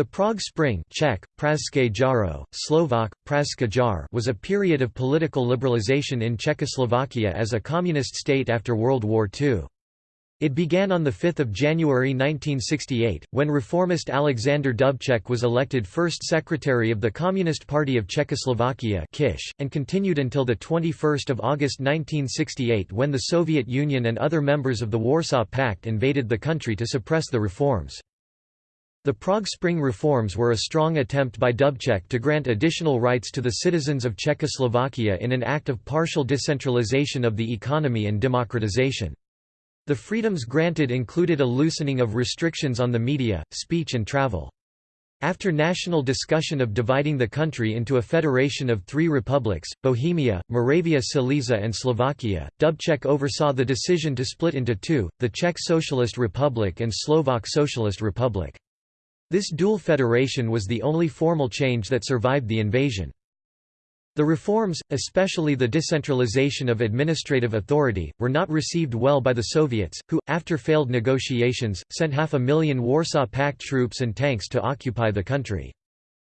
The Prague Spring Czech, jaro, Slovak, jar was a period of political liberalization in Czechoslovakia as a communist state after World War II. It began on 5 January 1968, when reformist Alexander Dubček was elected first secretary of the Communist Party of Czechoslovakia and continued until 21 August 1968 when the Soviet Union and other members of the Warsaw Pact invaded the country to suppress the reforms. The Prague Spring reforms were a strong attempt by Dubček to grant additional rights to the citizens of Czechoslovakia in an act of partial decentralization of the economy and democratization. The freedoms granted included a loosening of restrictions on the media, speech and travel. After national discussion of dividing the country into a federation of three republics, Bohemia, Moravia Silesia and Slovakia, Dubček oversaw the decision to split into two, the Czech Socialist Republic and Slovak Socialist Republic. This dual federation was the only formal change that survived the invasion. The reforms, especially the decentralization of administrative authority, were not received well by the Soviets, who, after failed negotiations, sent half a million Warsaw Pact troops and tanks to occupy the country.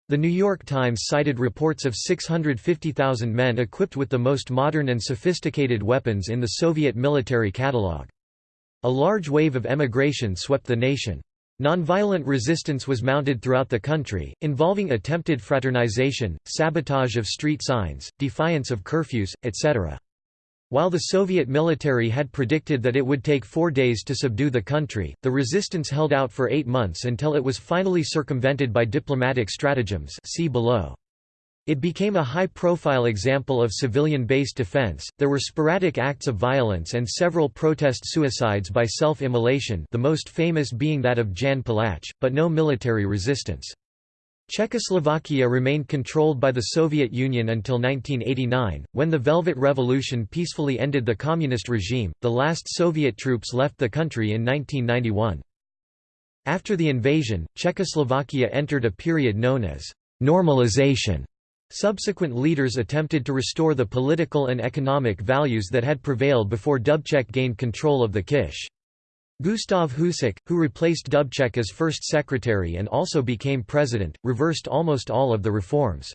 The New York Times cited reports of 650,000 men equipped with the most modern and sophisticated weapons in the Soviet military catalogue. A large wave of emigration swept the nation. Nonviolent resistance was mounted throughout the country, involving attempted fraternization, sabotage of street signs, defiance of curfews, etc. While the Soviet military had predicted that it would take four days to subdue the country, the resistance held out for eight months until it was finally circumvented by diplomatic stratagems see below. It became a high-profile example of civilian-based defense. There were sporadic acts of violence and several protest suicides by self-immolation, the most famous being that of Jan Palach, but no military resistance. Czechoslovakia remained controlled by the Soviet Union until 1989, when the Velvet Revolution peacefully ended the communist regime. The last Soviet troops left the country in 1991. After the invasion, Czechoslovakia entered a period known as normalization Subsequent leaders attempted to restore the political and economic values that had prevailed before Dubček gained control of the Kish. Gustav Husák, who replaced Dubček as first secretary and also became president, reversed almost all of the reforms.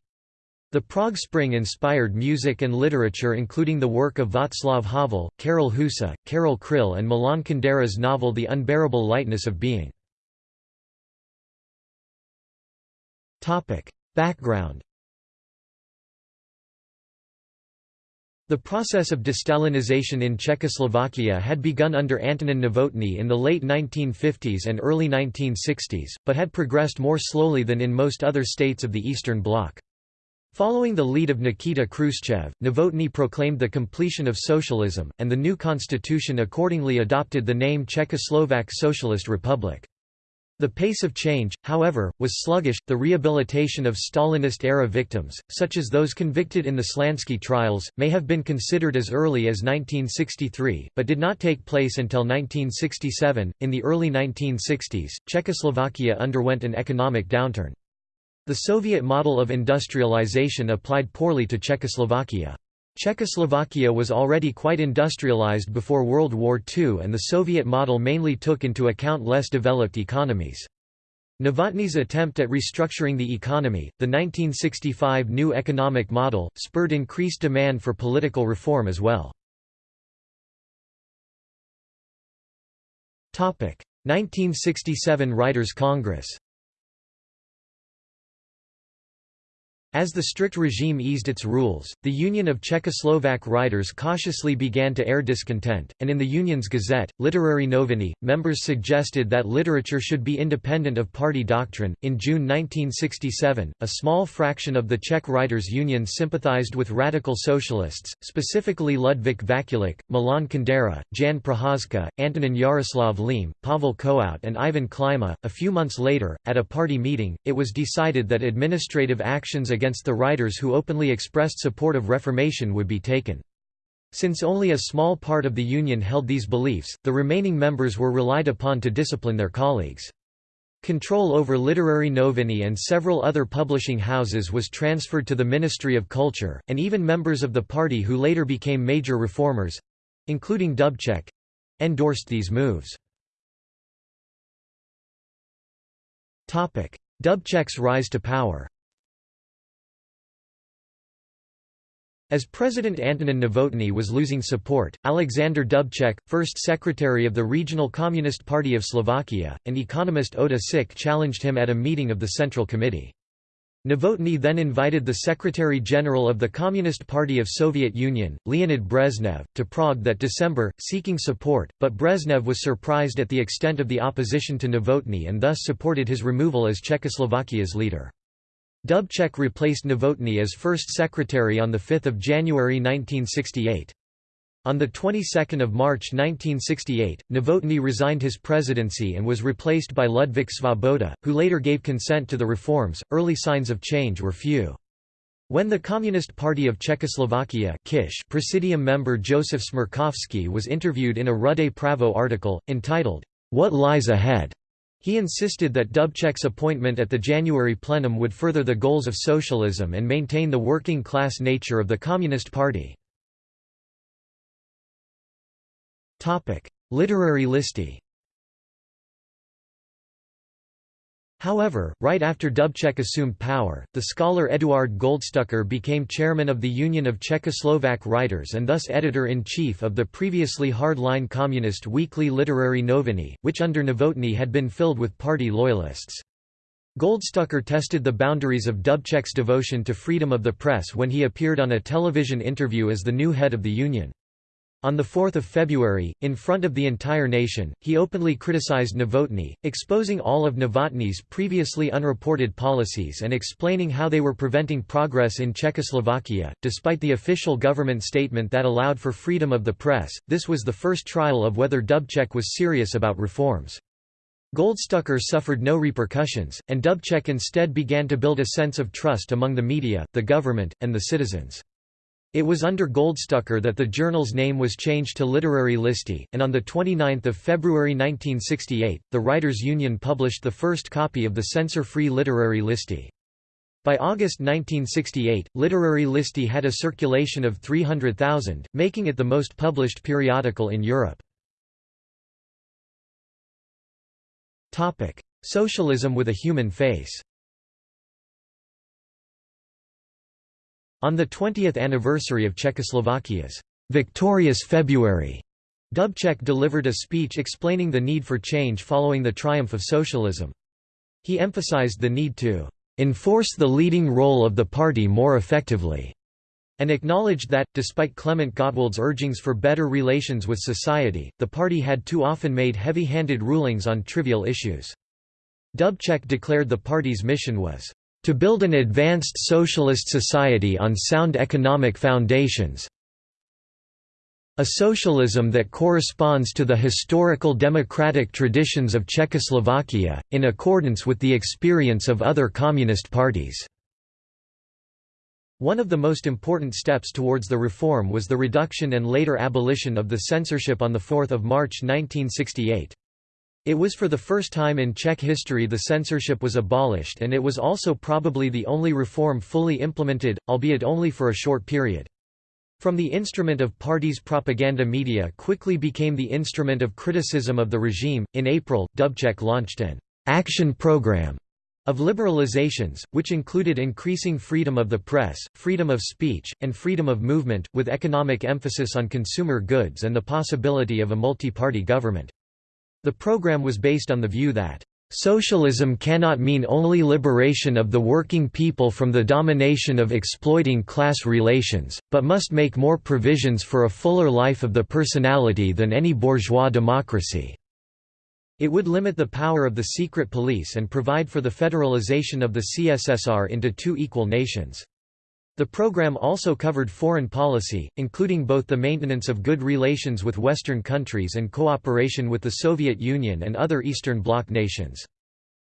The Prague Spring inspired music and literature including the work of Václav Havel, Karel Husa, Karel Kryl and Milan Kundera's novel The Unbearable Lightness of Being. Background The process of destalinization in Czechoslovakia had begun under Antonin Novotný in the late 1950s and early 1960s, but had progressed more slowly than in most other states of the Eastern Bloc. Following the lead of Nikita Khrushchev, Novotny proclaimed the completion of socialism, and the new constitution accordingly adopted the name Czechoslovak Socialist Republic. The pace of change, however, was sluggish. The rehabilitation of Stalinist era victims, such as those convicted in the Slansky trials, may have been considered as early as 1963, but did not take place until 1967. In the early 1960s, Czechoslovakia underwent an economic downturn. The Soviet model of industrialization applied poorly to Czechoslovakia. Czechoslovakia was already quite industrialized before World War II and the Soviet model mainly took into account less developed economies. Novotny's attempt at restructuring the economy, the 1965 New Economic Model, spurred increased demand for political reform as well. 1967 Writers' Congress As the strict regime eased its rules, the Union of Czechoslovak Writers cautiously began to air discontent, and in the Union's Gazette, Literary Noviny, members suggested that literature should be independent of party doctrine. In June 1967, a small fraction of the Czech Writers' Union sympathized with radical socialists, specifically Ludvík Vaculík, Milan Kundera, Jan Procházka, Antonin Jaroslav Liehm, Pavel Kohout, and Ivan Klima. A few months later, at a party meeting, it was decided that administrative actions against the writers who openly expressed support of Reformation would be taken. Since only a small part of the Union held these beliefs, the remaining members were relied upon to discipline their colleagues. Control over Literary Noviny and several other publishing houses was transferred to the Ministry of Culture, and even members of the party who later became major reformers—including Dubček—endorsed these moves. Dubček's rise to power As President Antonin Novotny was losing support, Alexander Dubček, first secretary of the Regional Communist Party of Slovakia, and economist Ota Sik challenged him at a meeting of the Central Committee. Novotny then invited the Secretary-General of the Communist Party of Soviet Union, Leonid Brezhnev, to Prague that December, seeking support, but Brezhnev was surprised at the extent of the opposition to Novotny and thus supported his removal as Czechoslovakia's leader. Dubček replaced Novotny as first secretary on 5 January 1968. On the 22nd of March 1968, Novotny resigned his presidency and was replaced by Ludvík Svoboda, who later gave consent to the reforms. Early signs of change were few. When the Communist Party of Czechoslovakia Kish Presidium member Josef Smrkovský was interviewed in a Rude Pravo article, entitled, What Lies Ahead? He insisted that Dubček's appointment at the January plenum would further the goals of socialism and maintain the working-class nature of the Communist Party. Literary listy However, right after Dubček assumed power, the scholar Eduard Goldstucker became chairman of the Union of Czechoslovak Writers and thus editor-in-chief of the previously hard-line communist weekly literary Noviny, which under Novotny had been filled with party loyalists. Goldstucker tested the boundaries of Dubček's devotion to freedom of the press when he appeared on a television interview as the new head of the union. On 4 February, in front of the entire nation, he openly criticized Novotny, exposing all of Novotny's previously unreported policies and explaining how they were preventing progress in Czechoslovakia. Despite the official government statement that allowed for freedom of the press, this was the first trial of whether Dubček was serious about reforms. Goldstucker suffered no repercussions, and Dubček instead began to build a sense of trust among the media, the government, and the citizens. It was under Goldstucker that the journal's name was changed to Literary Listy, and on 29 February 1968, the Writers' Union published the first copy of the censor-free Literary Listy. By August 1968, Literary Listy had a circulation of 300,000, making it the most published periodical in Europe. Socialism with a human face On the 20th anniversary of Czechoslovakia's victorious February, Dubček delivered a speech explaining the need for change following the triumph of socialism. He emphasized the need to enforce the leading role of the party more effectively, and acknowledged that, despite Clement Gottwald's urgings for better relations with society, the party had too often made heavy-handed rulings on trivial issues. Dubček declared the party's mission was to build an advanced socialist society on sound economic foundations a socialism that corresponds to the historical democratic traditions of Czechoslovakia, in accordance with the experience of other communist parties." One of the most important steps towards the reform was the reduction and later abolition of the censorship on 4 March 1968. It was for the first time in Czech history the censorship was abolished and it was also probably the only reform fully implemented, albeit only for a short period. From the instrument of parties' propaganda media quickly became the instrument of criticism of the regime. In April, Dubček launched an action program of liberalizations, which included increasing freedom of the press, freedom of speech, and freedom of movement, with economic emphasis on consumer goods and the possibility of a multi-party government. The program was based on the view that Socialism cannot mean only liberation of the working people from the domination of exploiting class relations, but must make more provisions for a fuller life of the personality than any bourgeois democracy. It would limit the power of the secret police and provide for the federalization of the CSSR into two equal nations. The program also covered foreign policy, including both the maintenance of good relations with Western countries and cooperation with the Soviet Union and other Eastern Bloc nations.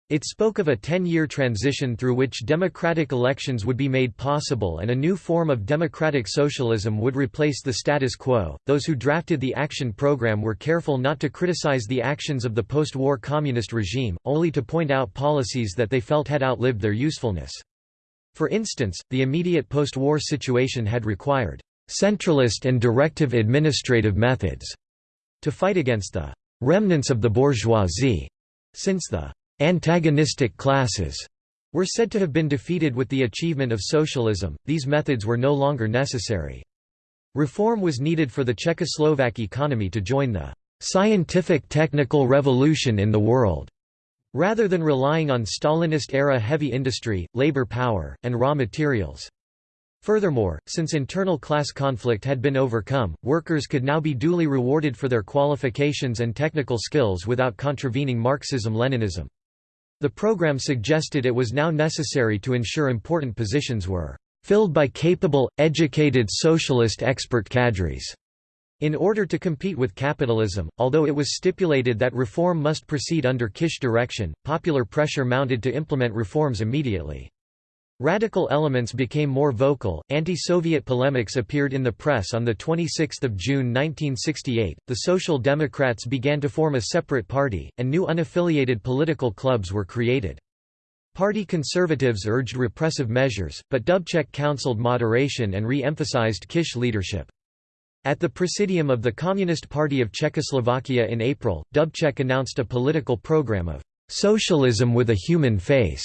It spoke of a 10-year transition through which democratic elections would be made possible and a new form of democratic socialism would replace the status quo. Those who drafted the action program were careful not to criticize the actions of the post-war communist regime, only to point out policies that they felt had outlived their usefulness. For instance, the immediate post-war situation had required centralist and directive administrative methods to fight against the remnants of the bourgeoisie, since the antagonistic classes were said to have been defeated with the achievement of socialism, these methods were no longer necessary. Reform was needed for the Czechoslovak economy to join the scientific technical revolution in the world, rather than relying on Stalinist-era heavy industry, labor power, and raw materials. Furthermore, since internal class conflict had been overcome, workers could now be duly rewarded for their qualifications and technical skills without contravening Marxism-Leninism. The program suggested it was now necessary to ensure important positions were filled by capable, educated socialist expert cadres. In order to compete with capitalism, although it was stipulated that reform must proceed under Kish direction, popular pressure mounted to implement reforms immediately. Radical elements became more vocal. Anti-Soviet polemics appeared in the press on the 26th of June 1968. The Social Democrats began to form a separate party, and new unaffiliated political clubs were created. Party conservatives urged repressive measures, but Dubček counseled moderation and re-emphasized Kish leadership. At the Presidium of the Communist Party of Czechoslovakia in April, Dubček announced a political program of "...socialism with a human face."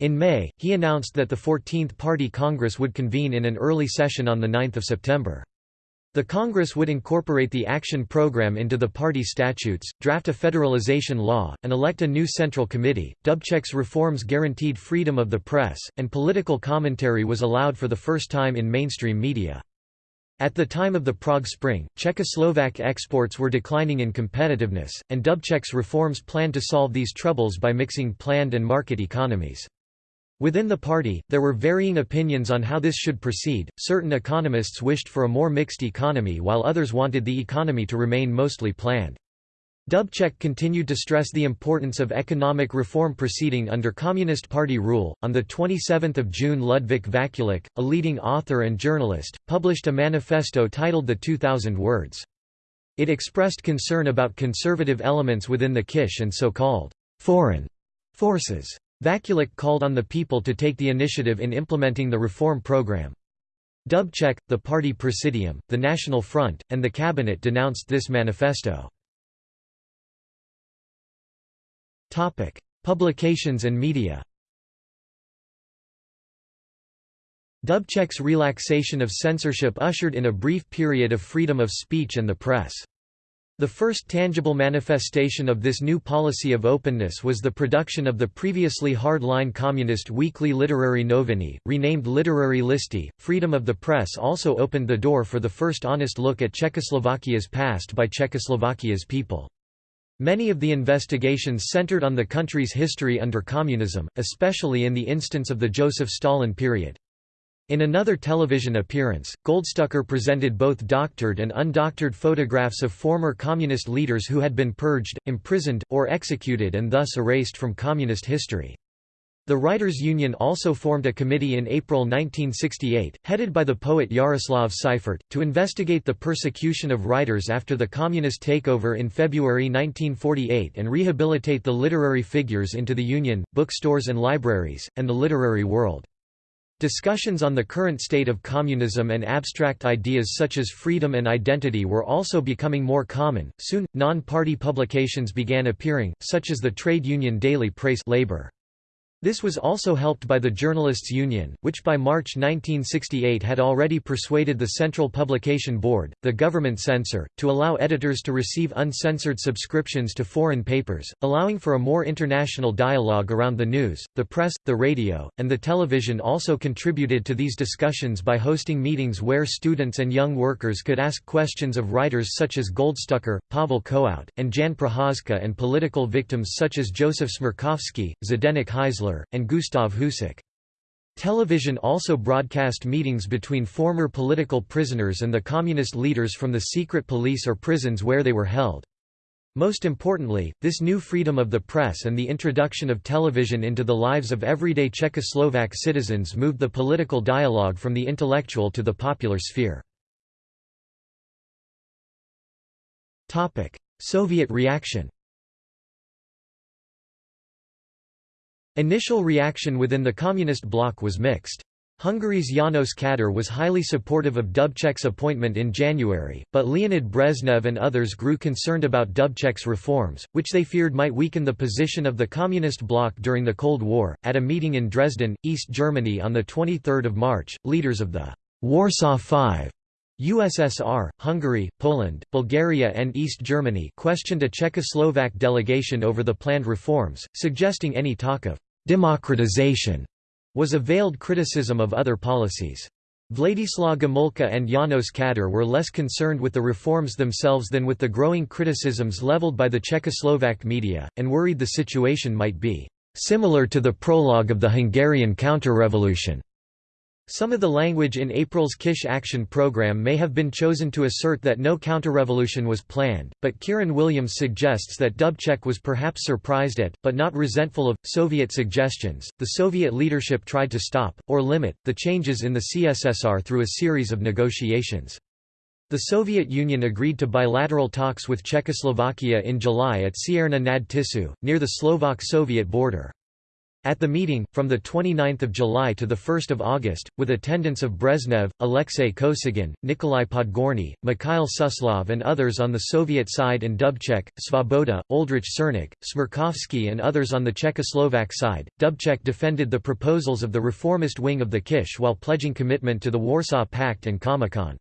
In May, he announced that the 14th Party Congress would convene in an early session on 9 September. The Congress would incorporate the action program into the party statutes, draft a federalization law, and elect a new central committee. Dubček's reforms guaranteed freedom of the press, and political commentary was allowed for the first time in mainstream media. At the time of the Prague Spring, Czechoslovak exports were declining in competitiveness, and Dubček's reforms planned to solve these troubles by mixing planned and market economies. Within the party, there were varying opinions on how this should proceed. Certain economists wished for a more mixed economy while others wanted the economy to remain mostly planned. Dubček continued to stress the importance of economic reform proceeding under Communist Party rule. On the 27th of June, Ludvík Vaculík, a leading author and journalist, published a manifesto titled The 2000 Words. It expressed concern about conservative elements within the Kish and so-called foreign forces. Vaculík called on the people to take the initiative in implementing the reform program. Dubček, the party presidium, the National Front, and the cabinet denounced this manifesto. Publications and media Dubček's relaxation of censorship ushered in a brief period of freedom of speech and the press. The first tangible manifestation of this new policy of openness was the production of the previously hard-line communist weekly literary noviny, renamed Literary Listy. Freedom of the press also opened the door for the first honest look at Czechoslovakia's past by Czechoslovakia's people. Many of the investigations centered on the country's history under communism, especially in the instance of the Joseph Stalin period. In another television appearance, Goldstucker presented both doctored and undoctored photographs of former communist leaders who had been purged, imprisoned, or executed and thus erased from communist history. The Writers' Union also formed a committee in April 1968, headed by the poet Jaroslav Seifert, to investigate the persecution of writers after the communist takeover in February 1948 and rehabilitate the literary figures into the Union, bookstores and libraries, and the literary world. Discussions on the current state of communism and abstract ideas such as freedom and identity were also becoming more common. Soon, non party publications began appearing, such as the trade union daily Prace Labor. This was also helped by the Journalists' Union, which by March 1968 had already persuaded the Central Publication Board, the government censor, to allow editors to receive uncensored subscriptions to foreign papers, allowing for a more international dialogue around the news. The press, the radio, and the television also contributed to these discussions by hosting meetings where students and young workers could ask questions of writers such as Goldstucker, Pavel Kohout, and Jan Procházka and political victims such as Joseph Smrkovský, Zdeněk Hejzlar and Gustav Husák. Television also broadcast meetings between former political prisoners and the communist leaders from the secret police or prisons where they were held. Most importantly, this new freedom of the press and the introduction of television into the lives of everyday Czechoslovak citizens moved the political dialogue from the intellectual to the popular sphere. Soviet reaction Initial reaction within the Communist bloc was mixed. Hungary's János Kadar was highly supportive of Dubček's appointment in January, but Leonid Brezhnev and others grew concerned about Dubček's reforms, which they feared might weaken the position of the Communist bloc during the Cold War. At a meeting in Dresden, East Germany on 23 March, leaders of the Warsaw Five USSR, Hungary, Poland, Bulgaria and East Germany questioned a Czechoslovak delegation over the planned reforms, suggesting any talk of «democratization» was a veiled criticism of other policies. Władysław Gomulka and János Kadar were less concerned with the reforms themselves than with the growing criticisms leveled by the Czechoslovak media, and worried the situation might be similar to the prologue of the Hungarian counter-revolution. Some of the language in April's Kish Action Program may have been chosen to assert that no counterrevolution was planned, but Kieran Williams suggests that Dubček was perhaps surprised at, but not resentful of, Soviet suggestions. The Soviet leadership tried to stop, or limit, the changes in the CSSR through a series of negotiations. The Soviet Union agreed to bilateral talks with Czechoslovakia in July at Cierna nad Tisou, near the Slovak-Soviet border. At the meeting, from 29 July to 1 August, with attendance of Brezhnev, Alexei Kosygin, Nikolai Podgorny, Mikhail Suslov and others on the Soviet side and Dubček, Svoboda, Oldrich Cernik, Smrkovský and others on the Czechoslovak side, Dubček defended the proposals of the reformist wing of the Kish while pledging commitment to the Warsaw Pact and Comecon.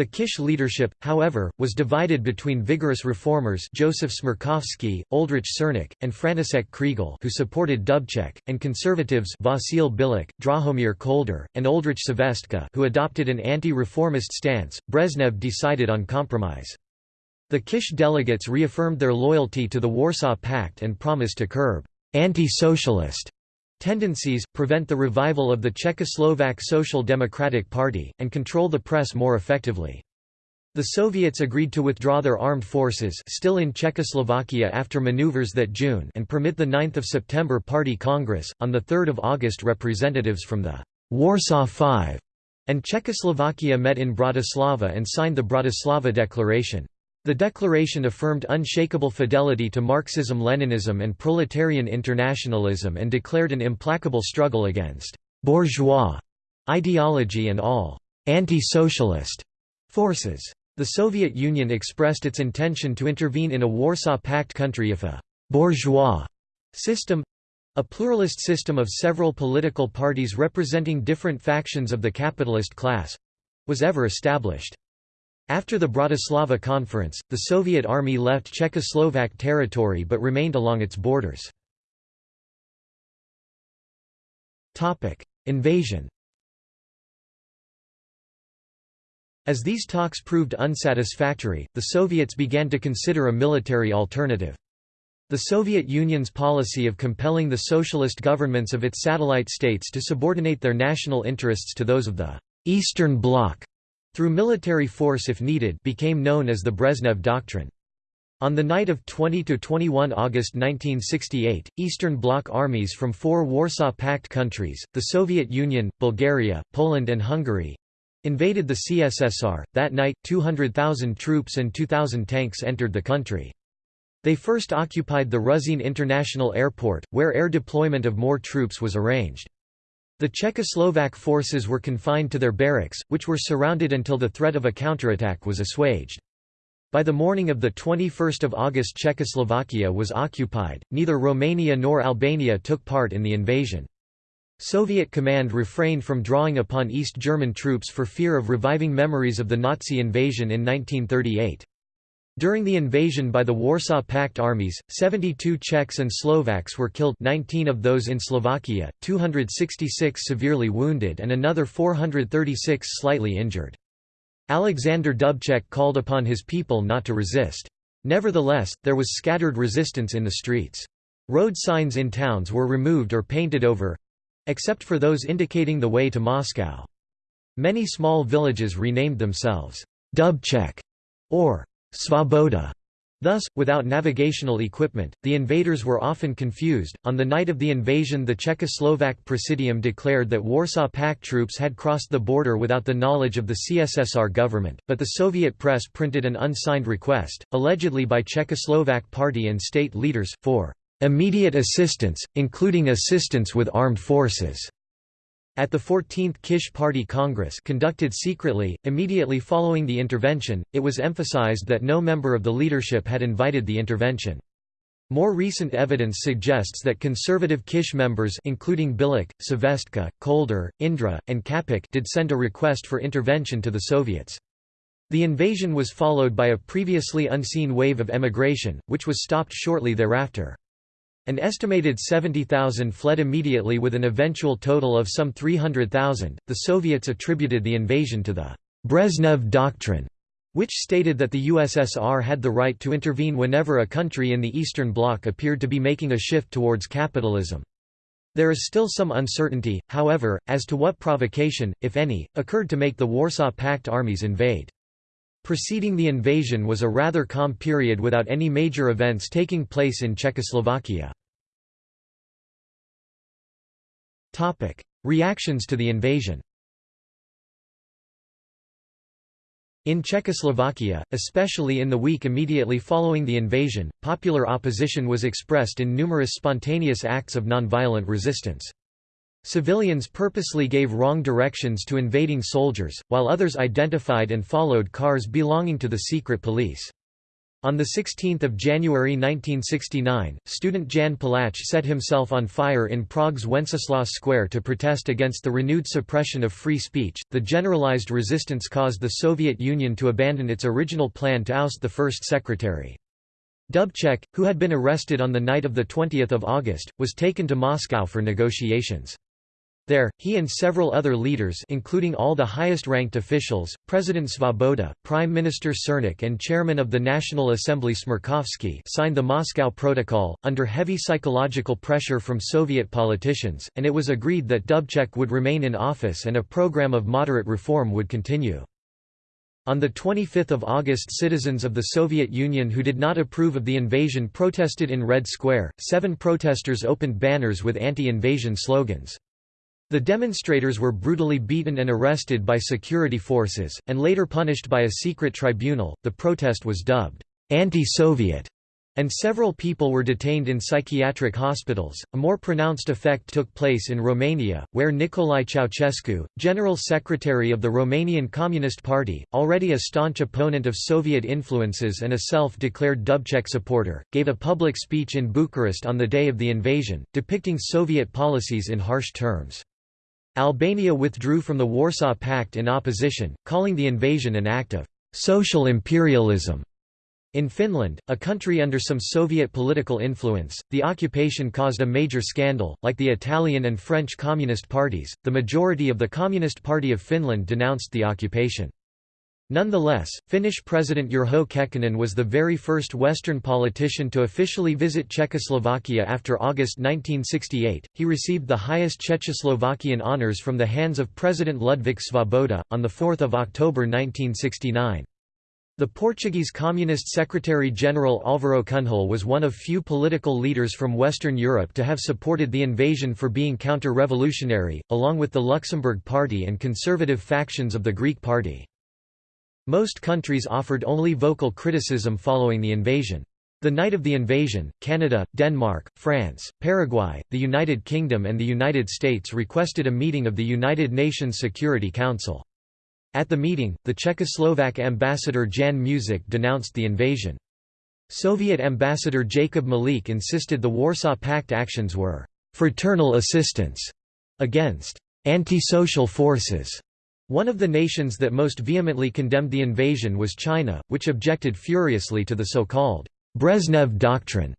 The Kish leadership, however, was divided between vigorous reformers Joseph Smrkovský, Oldrich Cernik, and František Kriegel who supported Dubček, and conservatives Vasil Bilik, Drahomir Kolder, and Oldrich Švestka who adopted an anti-reformist stance. Brezhnev decided on compromise. The Kish delegates reaffirmed their loyalty to the Warsaw Pact and promised to curb anti-socialist tendencies, prevent the revival of the Czechoslovak Social Democratic Party, and control the press more effectively. The Soviets agreed to withdraw their armed forces still in Czechoslovakia after maneuvers that June and permit the 9th of September Party Congress. On 3 August representatives from the Warsaw Five and Czechoslovakia met in Bratislava and signed the Bratislava Declaration. The declaration affirmed unshakable fidelity to Marxism-Leninism and proletarian internationalism and declared an implacable struggle against «bourgeois» ideology and all «anti-socialist» forces. The Soviet Union expressed its intention to intervene in a Warsaw Pact country if a «bourgeois» system—a pluralist system of several political parties representing different factions of the capitalist class—was ever established. After the Bratislava Conference, the Soviet army left Czechoslovak territory but remained along its borders. Invasion As these talks proved unsatisfactory, the Soviets began to consider a military alternative. The Soviet Union's policy of compelling the socialist governments of its satellite states to subordinate their national interests to those of the Eastern Bloc through military force if needed became known as the Brezhnev Doctrine. On the night of 20–21 August 1968, Eastern Bloc armies from four Warsaw Pact countries, the Soviet Union, Bulgaria, Poland and Hungary—invaded the CSSR. That night, 200,000 troops and 2,000 tanks entered the country. They first occupied the Ruzyně International Airport, where air deployment of more troops was arranged. The Czechoslovak forces were confined to their barracks, which were surrounded until the threat of a counterattack was assuaged. By the morning of 21 August Czechoslovakia was occupied, neither Romania nor Albania took part in the invasion. Soviet command refrained from drawing upon East German troops for fear of reviving memories of the Nazi invasion in 1938. During the invasion by the Warsaw Pact armies, 72 Czechs and Slovaks were killed 19 of those in Slovakia, 266 severely wounded and another 436 slightly injured. Alexander Dubček called upon his people not to resist. Nevertheless, there was scattered resistance in the streets. Road signs in towns were removed or painted over—except for those indicating the way to Moscow. Many small villages renamed themselves Dubček or Svoboda. Thus, without navigational equipment, the invaders were often confused. On the night of the invasion, the Czechoslovak Presidium declared that Warsaw Pact troops had crossed the border without the knowledge of the CSSR government, but the Soviet press printed an unsigned request, allegedly by Czechoslovak party and state leaders, for immediate assistance, including assistance with armed forces. At the 14th Kish Party Congress conducted secretly, immediately following the intervention, it was emphasized that no member of the leadership had invited the intervention. More recent evidence suggests that conservative Kish members including Bilyk, Švestka, Kolder, Indra, and Kapek did send a request for intervention to the Soviets. The invasion was followed by a previously unseen wave of emigration, which was stopped shortly thereafter. An estimated 70,000 fled immediately with an eventual total of some 300,000. The Soviets attributed the invasion to the Brezhnev Doctrine, which stated that the USSR had the right to intervene whenever a country in the Eastern Bloc appeared to be making a shift towards capitalism. There is still some uncertainty, however, as to what provocation, if any, occurred to make the Warsaw Pact armies invade. Preceding the invasion was a rather calm period without any major events taking place in Czechoslovakia. Reactions to the invasion In Czechoslovakia, especially in the week immediately following the invasion, popular opposition was expressed in numerous spontaneous acts of nonviolent resistance. Civilians purposely gave wrong directions to invading soldiers, while others identified and followed cars belonging to the secret police. On 16 January 1969, student Jan Palach set himself on fire in Prague's Wenceslas Square to protest against the renewed suppression of free speech. The generalized resistance caused the Soviet Union to abandon its original plan to oust the first secretary. Dubček, who had been arrested on the night of 20 August, was taken to Moscow for negotiations. There, he and several other leaders including all the highest-ranked officials, President Svoboda, Prime Minister Cernik and Chairman of the National Assembly Smrkovský signed the Moscow Protocol, under heavy psychological pressure from Soviet politicians, and it was agreed that Dubček would remain in office and a program of moderate reform would continue. On 25 August citizens of the Soviet Union who did not approve of the invasion protested in Red Square, seven protesters opened banners with anti-invasion slogans. The demonstrators were brutally beaten and arrested by security forces, and later punished by a secret tribunal. The protest was dubbed anti-Soviet, and several people were detained in psychiatric hospitals. A more pronounced effect took place in Romania, where Nicolae Ceausescu, General Secretary of the Romanian Communist Party, already a staunch opponent of Soviet influences and a self-declared Dubček supporter, gave a public speech in Bucharest on the day of the invasion, depicting Soviet policies in harsh terms. Albania withdrew from the Warsaw Pact in opposition, calling the invasion an act of social imperialism. In Finland, a country under some Soviet political influence, the occupation caused a major scandal. Like the Italian and French Communist parties, the majority of the Communist Party of Finland denounced the occupation. Nonetheless, Finnish President Urho Kekkonen was the very first Western politician to officially visit Czechoslovakia after August 1968. He received the highest Czechoslovakian honors from the hands of President Ludvík Svoboda, on 4 October 1969. The Portuguese Communist Secretary-General Álvaro Cunhal was one of few political leaders from Western Europe to have supported the invasion for being counter-revolutionary, along with the Luxembourg Party and conservative factions of the Greek Party. Most countries offered only vocal criticism following the invasion. The night of the invasion, Canada, Denmark, France, Paraguay, the United Kingdom and the United States requested a meeting of the United Nations Security Council. At the meeting, the Czechoslovak ambassador Jan Muzik denounced the invasion. Soviet ambassador Jacob Malík insisted the Warsaw Pact actions were «fraternal assistance» against «antisocial forces» One of the nations that most vehemently condemned the invasion was China, which objected furiously to the so-called Brezhnev Doctrine,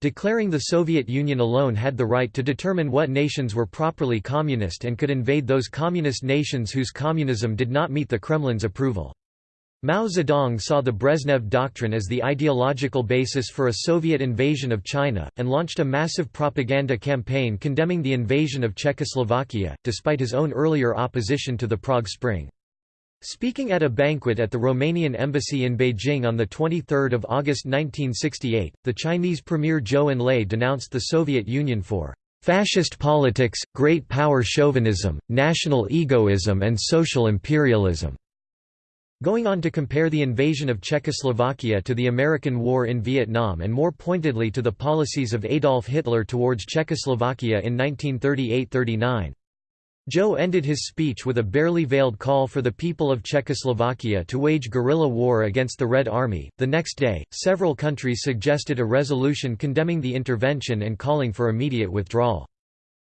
declaring the Soviet Union alone had the right to determine what nations were properly communist and could invade those communist nations whose communism did not meet the Kremlin's approval. Mao Zedong saw the Brezhnev Doctrine as the ideological basis for a Soviet invasion of China, and launched a massive propaganda campaign condemning the invasion of Czechoslovakia, despite his own earlier opposition to the Prague Spring. Speaking at a banquet at the Romanian embassy in Beijing on 23 August 1968, the Chinese Premier Zhou Enlai denounced the Soviet Union for "...fascist politics, great power chauvinism, national egoism and social imperialism." Going on to compare the invasion of Czechoslovakia to the American War in Vietnam and more pointedly to the policies of Adolf Hitler towards Czechoslovakia in 1938–39. Zhou ended his speech with a barely veiled call for the people of Czechoslovakia to wage guerrilla war against the Red Army. The next day, several countries suggested a resolution condemning the intervention and calling for immediate withdrawal.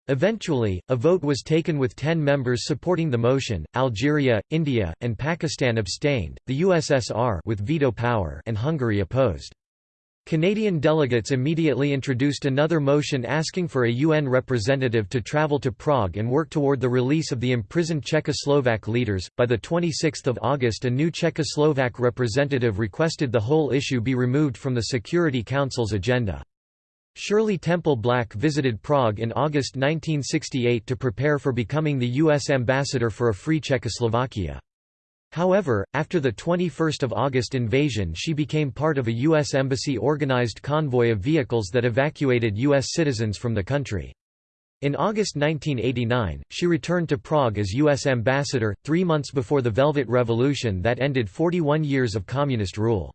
Eventually, a vote was taken with 10 members supporting the motion. Algeria, India, and Pakistan abstained, the USSR with veto power and Hungary opposed. Canadian delegates immediately introduced another motion asking for a UN representative to travel to Prague and work toward the release of the imprisoned Czechoslovak leaders. By the 26th of August, a new Czechoslovak representative requested the whole issue be removed from the Security Council's agenda. Shirley Temple Black visited Prague in August 1968 to prepare for becoming the U.S. ambassador for a free Czechoslovakia. However, after the 21 August invasion she became part of a U.S. Embassy-organized convoy of vehicles that evacuated U.S. citizens from the country. In August 1989, she returned to Prague as U.S. ambassador, three months before the Velvet Revolution that ended 41 years of communist rule.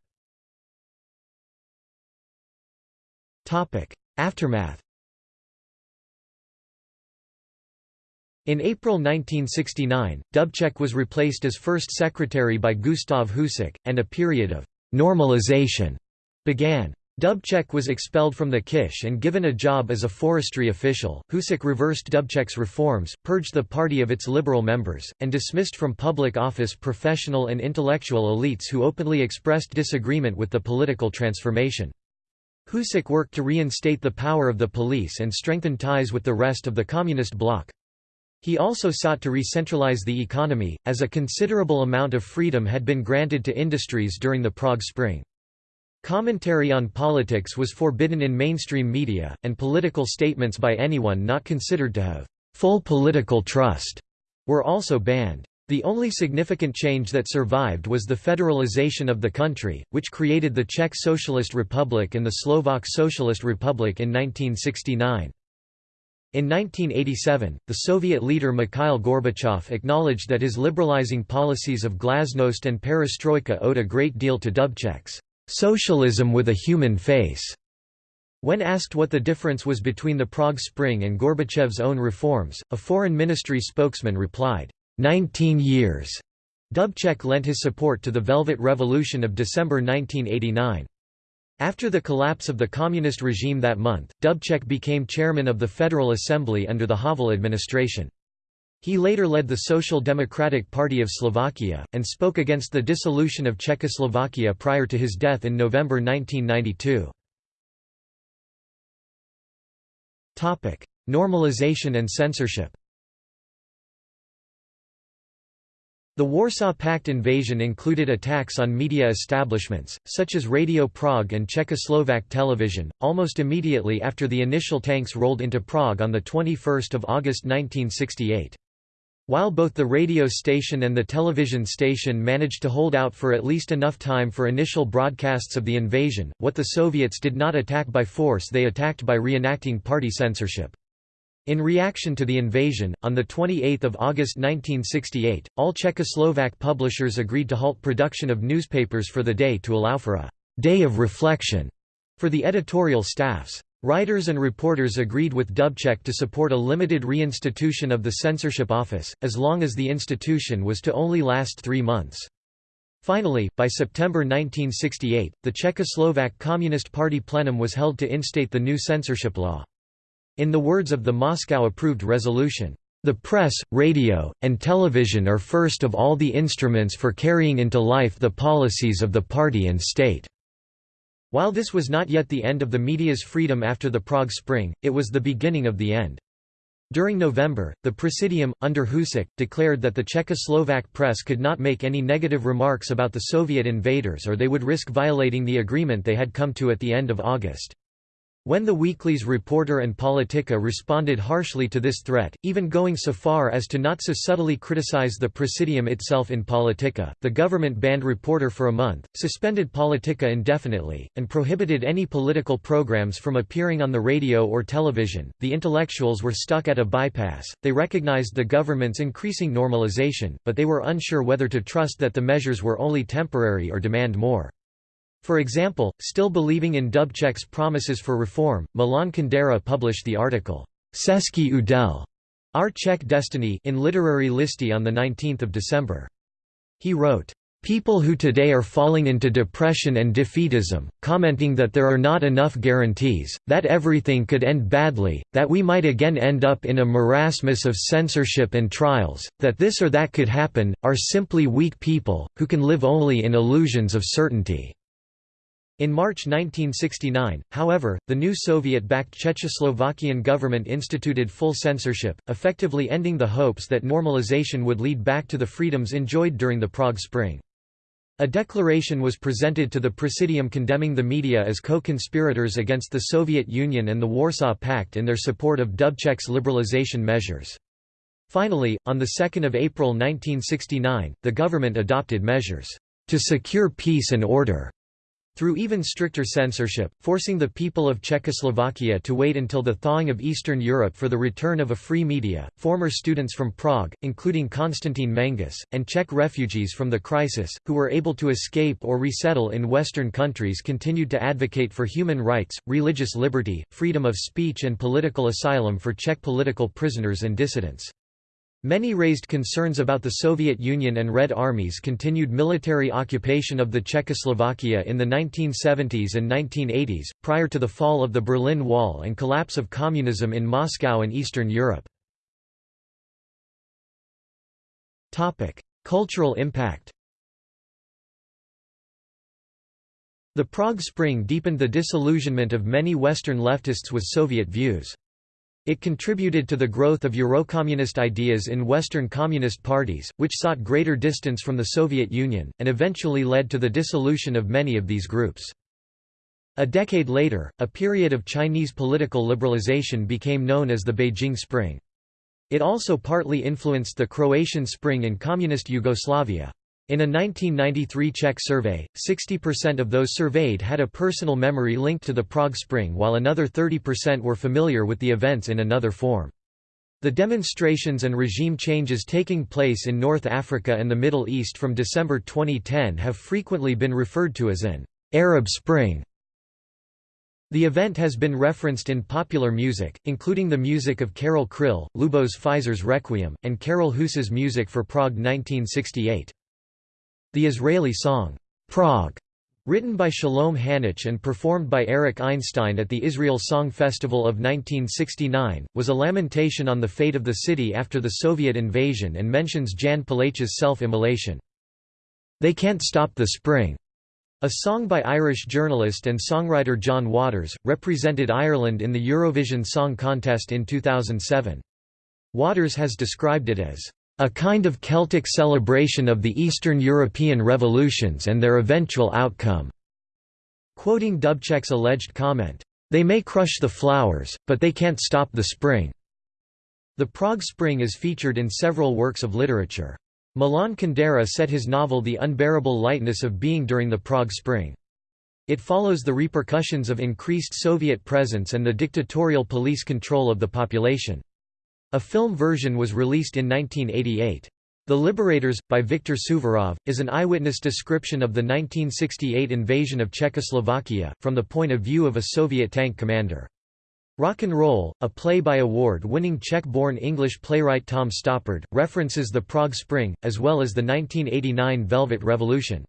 Aftermath In April 1969, Dubček was replaced as first secretary by Gustav Husák, and a period of «normalization» began. Dubček was expelled from the Kish and given a job as a forestry official. Husák reversed Dubček's reforms, purged the party of its liberal members, and dismissed from public office professional and intellectual elites who openly expressed disagreement with the political transformation. Husák worked to reinstate the power of the police and strengthen ties with the rest of the communist bloc. He also sought to re-centralize the economy, as a considerable amount of freedom had been granted to industries during the Prague Spring. Commentary on politics was forbidden in mainstream media, and political statements by anyone not considered to have full political trust were also banned. The only significant change that survived was the federalization of the country, which created the Czech Socialist Republic and the Slovak Socialist Republic in 1969. In 1987, the Soviet leader Mikhail Gorbachev acknowledged that his liberalizing policies of glasnost and perestroika owed a great deal to Dubček's socialism with a human face. When asked what the difference was between the Prague Spring and Gorbachev's own reforms, a foreign ministry spokesman replied, 19 years. Dubček lent his support to the Velvet Revolution of December 1989. After the collapse of the communist regime that month, Dubček became chairman of the Federal Assembly under the Havel administration. He later led the Social Democratic Party of Slovakia, and spoke against the dissolution of Czechoslovakia prior to his death in November 1992. Normalization and censorship The Warsaw Pact invasion included attacks on media establishments, such as Radio Prague and Czechoslovak television, almost immediately after the initial tanks rolled into Prague on 21 August 1968. While both the radio station and the television station managed to hold out for at least enough time for initial broadcasts of the invasion, what the Soviets did not attack by force they attacked by reenacting party censorship. In reaction to the invasion, on 28 August 1968, all Czechoslovak publishers agreed to halt production of newspapers for the day to allow for a «day of reflection» for the editorial staffs. Writers and reporters agreed with Dubček to support a limited reinstitution of the censorship office, as long as the institution was to only last three months. Finally, by September 1968, the Czechoslovak Communist Party plenum was held to instate the new censorship law. In the words of the Moscow-approved resolution, "...the press, radio, and television are first of all the instruments for carrying into life the policies of the party and state." While this was not yet the end of the media's freedom after the Prague Spring, it was the beginning of the end. During November, the Presidium, under Husák, declared that the Czechoslovak press could not make any negative remarks about the Soviet invaders or they would risk violating the agreement they had come to at the end of August. When the weeklies Reporter and Politika responded harshly to this threat, even going so far as to not so subtly criticize the Presidium itself in Politika, the government banned Reporter for a month, suspended Politika indefinitely, and prohibited any political programs from appearing on the radio or television. The intellectuals were stuck at a bypass, they recognized the government's increasing normalization, but they were unsure whether to trust that the measures were only temporary or demand more. For example, still believing in Dubček's promises for reform, Milan Kundera published the article, Český úděl, Our Czech Destiny in Literary Listy on 19 December. He wrote, People who today are falling into depression and defeatism, commenting that there are not enough guarantees, that everything could end badly, that we might again end up in a marasmus of censorship and trials, that this or that could happen, are simply weak people, who can live only in illusions of certainty. In March 1969, however, the new Soviet-backed Czechoslovakian government instituted full censorship, effectively ending the hopes that normalization would lead back to the freedoms enjoyed during the Prague Spring. A declaration was presented to the Presidium condemning the media as co-conspirators against the Soviet Union and the Warsaw Pact in their support of Dubček's liberalization measures. Finally, on 2 April 1969, the government adopted measures to secure peace and order through even stricter censorship, forcing the people of Czechoslovakia to wait until the thawing of Eastern Europe for the return of a free media. Former students from Prague, including Konstantin Mangus, and Czech refugees from the crisis, who were able to escape or resettle in Western countries, continued to advocate for human rights, religious liberty, freedom of speech, and political asylum for Czech political prisoners and dissidents. Many raised concerns about the Soviet Union and Red Army's continued military occupation of the Czechoslovakia in the 1970s and 1980s, prior to the fall of the Berlin Wall and collapse of communism in Moscow and Eastern Europe. Cultural impact The Prague Spring deepened the disillusionment of many Western leftists with Soviet views. It contributed to the growth of Eurocommunist ideas in Western communist parties, which sought greater distance from the Soviet Union, and eventually led to the dissolution of many of these groups. A decade later, a period of Chinese political liberalization became known as the Beijing Spring. It also partly influenced the Croatian Spring in communist Yugoslavia. In a 1993 Czech survey, 60% of those surveyed had a personal memory linked to the Prague Spring while another 30% were familiar with the events in another form. The demonstrations and regime changes taking place in North Africa and the Middle East from December 2010 have frequently been referred to as an Arab Spring. The event has been referenced in popular music, including the music of Karel Kryl, Luboš Fišer's Requiem, and Karel Husa's music for Prague 1968. The Israeli song, Prague, written by Shalom Hanoch and performed by Arik Einstein at the Israel Song Festival of 1969, was a lamentation on the fate of the city after the Soviet invasion and mentions Jan Palach's self-immolation. They Can't Stop the Spring, a song by Irish journalist and songwriter John Waters, represented Ireland in the Eurovision Song Contest in 2007. Waters has described it as a kind of Celtic celebration of the Eastern European revolutions and their eventual outcome." Quoting Dubček's alleged comment, "...they may crush the flowers, but they can't stop the spring." The Prague Spring is featured in several works of literature. Milan Kundera set his novel The Unbearable Lightness of Being during the Prague Spring. It follows the repercussions of increased Soviet presence and the dictatorial police control of the population. A film version was released in 1988. The Liberators, by Viktor Suvorov, is an eyewitness description of the 1968 invasion of Czechoslovakia, from the point of view of a Soviet tank commander. Rock and Roll, a play by award-winning Czech-born English playwright Tom Stoppard, references the Prague Spring, as well as the 1989 Velvet Revolution.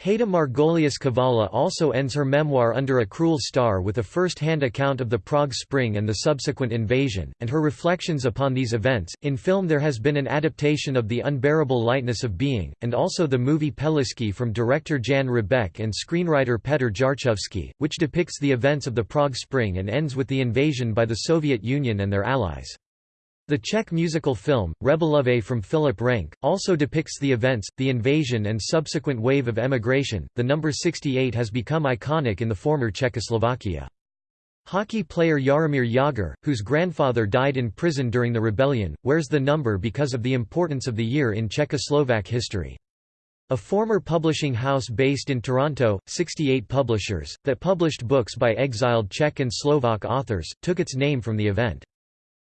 Heda Margolius Kovály also ends her memoir Under a Cruel Star with a first-hand account of the Prague Spring and the subsequent invasion, and her reflections upon these events. In film there has been an adaptation of The Unbearable Lightness of Being, and also the movie Pelíšky from director Jan Hřebejk and screenwriter Petr Jarčovský, which depicts the events of the Prague Spring and ends with the invasion by the Soviet Union and their allies. The Czech musical film, Rebelové from Filip Renč, also depicts the events, the invasion and subsequent wave of emigration. The number 68 has become iconic in the former Czechoslovakia. Hockey player Jaromír Jágr, whose grandfather died in prison during the rebellion, wears the number because of the importance of the year in Czechoslovak history. A former publishing house based in Toronto, 68 Publishers, that published books by exiled Czech and Slovak authors, took its name from the event.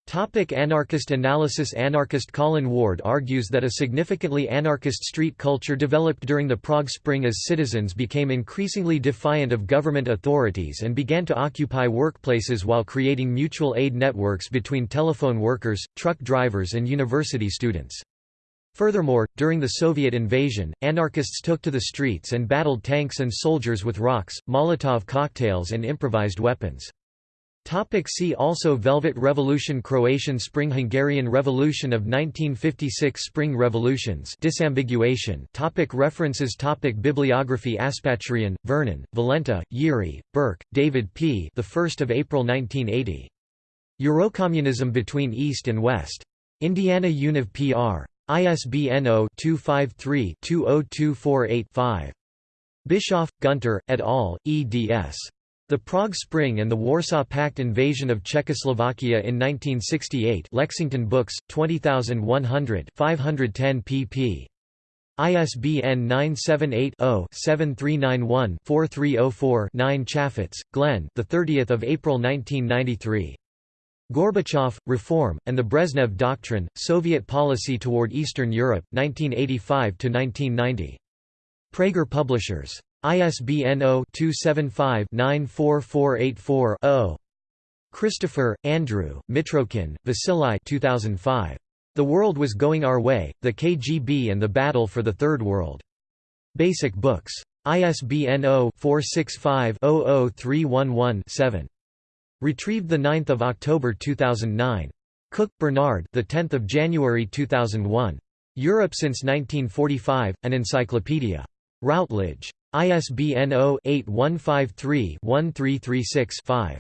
Topic anarchist analysis Anarchist Colin Ward argues that a significantly anarchist street culture developed during the Prague Spring as citizens became increasingly defiant of government authorities and began to occupy workplaces while creating mutual aid networks between telephone workers, truck drivers and university students. Furthermore, during the Soviet invasion, anarchists took to the streets and battled tanks and soldiers with rocks, Molotov cocktails and improvised weapons. Topic see also Velvet Revolution Croatian Spring Hungarian Revolution of 1956 Spring Revolutions disambiguation topic References topic Bibliography Aspaturian, Vernon, Valenta, Yuri, Burke, David P. The 1st of April 1980. Eurocommunism between East and West. Indiana Univ PR. ISBN 0-253-20248-5. Bischoff, Gunter, et al., eds. The Prague Spring and the Warsaw Pact invasion of Czechoslovakia in 1968 Lexington Books, 20100 510 pp. ISBN 978-0-7391-4304-9 Chaffetz, Glenn the 30th of April 1993. Gorbachev, Reform, and the Brezhnev Doctrine, Soviet Policy Toward Eastern Europe, 1985–1990. Praeger Publishers. ISBN 0-275-94484-0. Christopher, Andrew, Mitrokhin, Vasily 2005. The World Was Going Our Way, The KGB and the Battle for the Third World. Basic Books. ISBN 0-465-00311-7. Retrieved 9 October 2009. Cook, Bernard the 10th of January 2001. Europe since 1945, an encyclopedia. Routledge. ISBN 0-8153-1336-5.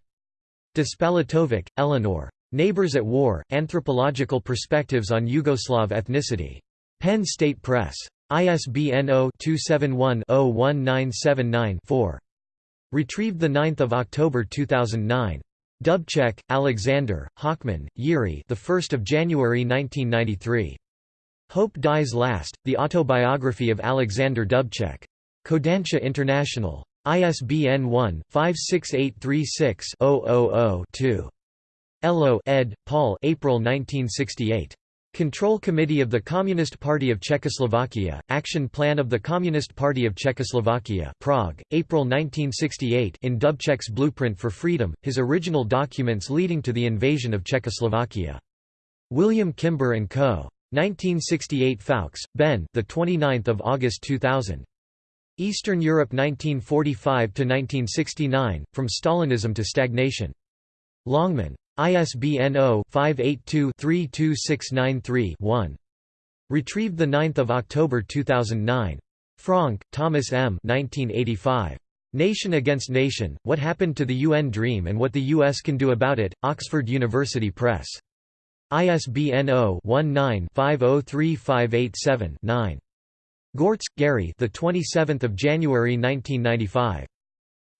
Despalatovic, Eleanor. Neighbors at War, Anthropological Perspectives on Yugoslav Ethnicity. Penn State Press. ISBN 0-271-01979-4. Retrieved 9 October 2009. Dubček, Alexander, Hochman, Yuri the 1st of January 1993. Hope Dies Last, The Autobiography of Alexander Dubček. Kodansha International. ISBN 1-56836-000-2. Ello ed. Paul April 1968. Control Committee of the Communist Party of Czechoslovakia, Action Plan of the Communist Party of Czechoslovakia Prague, April 1968 in Dubček's Blueprint for Freedom, his original documents leading to the invasion of Czechoslovakia. William Kimber & Co. 1968 Fowkes, Ben the 29th of August 2000. Eastern Europe 1945–1969, From Stalinism to Stagnation. Longman. ISBN 0-582-32693-1. Retrieved 9 October 2009. Franck, Thomas M. 1985. Nation Against Nation, What Happened to the UN Dream and What the U.S. Can Do About It, Oxford University Press. ISBN 0-19-503587-9. Goertz, Gary. The 27th of January 1995.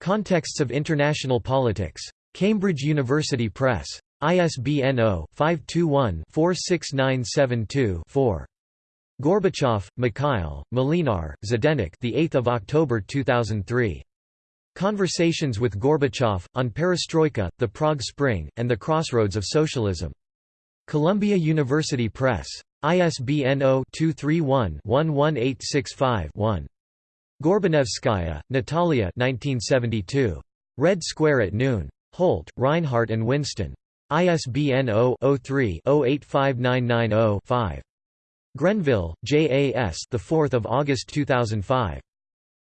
Contexts of International Politics. Cambridge University Press. ISBN 0-521-46972-4. Gorbachev, Mikhail, Molinar, Zdenek. The 8th of October 2003. Conversations with Gorbachev on Perestroika, the Prague Spring, and the Crossroads of Socialism. Columbia University Press. ISBN 0-231-11865-1. Gorbanevskaya, Natalia Red Square at Noon. Holt, Rinehart and Winston. ISBN 0-03-085990-5. Grenville, J. A. S. The 4th of August 2005.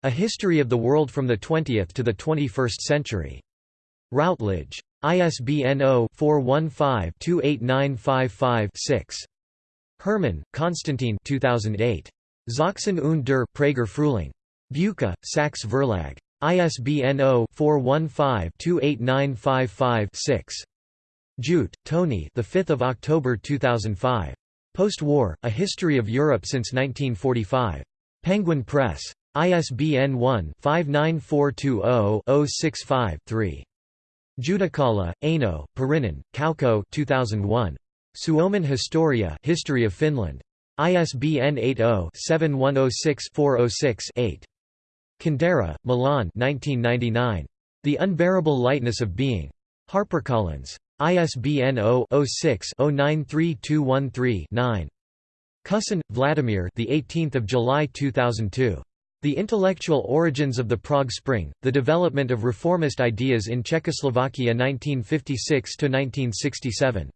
A History of the World from the Twentieth to the Twenty-First Century. Routledge. ISBN 0-415-28955-6. Hermann, Konstantin 2008. Sachsen und der Prager Frühling. Bucha, Sachs Verlag. ISBN 0-415-28955-6. Judt, Tony the 5th of October 2005. Post-war, A History of Europe since 1945. Penguin Press. ISBN 1-59420-065-3. Jutikkala, Eino, Pirinen, Kauko 2001. Suomen Historia History of Finland. ISBN 80-7106-406-8. Kundera, Milan 1999. The Unbearable Lightness of Being. HarperCollins. ISBN 0-06-093213-9. Kusin, Vladimir the 18th of July 2002. The Intellectual Origins of the Prague Spring, The Development of Reformist Ideas in Czechoslovakia 1956–1967.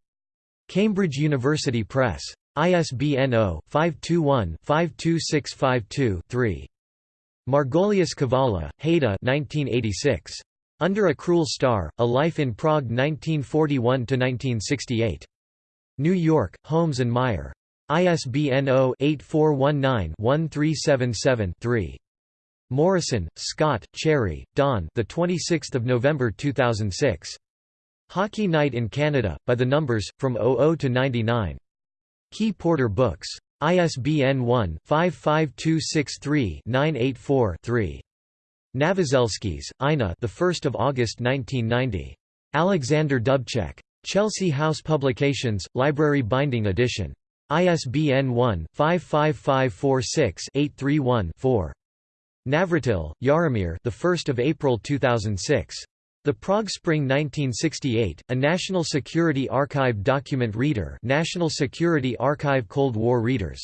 Cambridge University Press. ISBN 0-521-52652-3. Margolius Kovály, 1986. Under a Cruel Star, A Life in Prague 1941–1968. New York, Holmes and Meier. ISBN 0-8419-1377-3. Morrison, Scott, Cherry, Don. The 26th of November 2006. Hockey Night in Canada, by the numbers, from 00 to 99. Key Porter Books. ISBN 1-55263-984-3. Novoselsky's, Ina. The 1st of August 1990. Alexander Dubček. Chelsea House Publications, Library Binding Edition. ISBN 1-55546-831-4. Navratil, Jaromír the 1st of April 2006. The Prague Spring 1968, a National Security Archive document reader National Security Archive Cold War readers.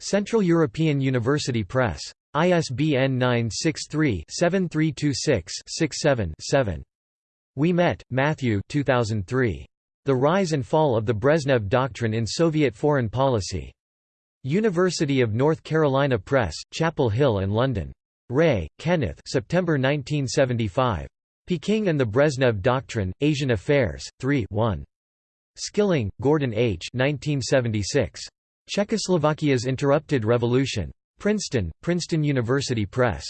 Central European University Press. ISBN 963-7326-67-7. Ouimet, Matthew 2003. The Rise and Fall of the Brezhnev Doctrine in Soviet Foreign Policy. University of North Carolina Press, Chapel Hill and London. Ray, Kenneth September 1975. Peking and the Brezhnev Doctrine, Asian Affairs, 3 1. Skilling, Gordon H. 1976. Czechoslovakia's Interrupted Revolution. Princeton, Princeton University Press.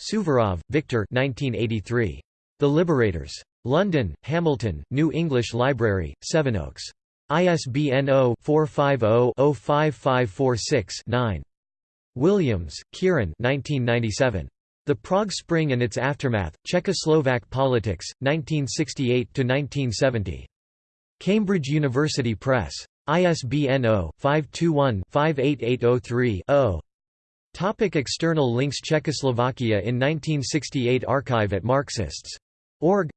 Suvorov, Victor 1983. The Liberators. London, Hamilton, New English Library, Sevenoaks. ISBN 0-450-05546-9. Williams, Kieran The Prague Spring and Its Aftermath, Czechoslovak Politics, 1968–1970. Cambridge University Press. ISBN 0-521-58803-0. Topic external links Czechoslovakia in 1968 Archive at Marxists.org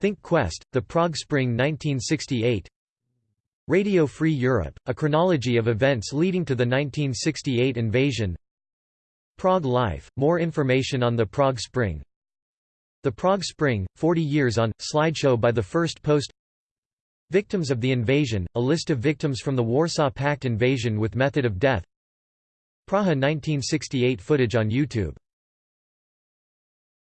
Think Quest, The Prague Spring 1968 Radio Free Europe, a chronology of events leading to the 1968 invasion. Prague Life, more information on the Prague Spring. The Prague Spring, 40 years on, slideshow by the First Post. Victims of the invasion, a list of victims from the Warsaw Pact invasion with method of death. Praha 1968 footage on YouTube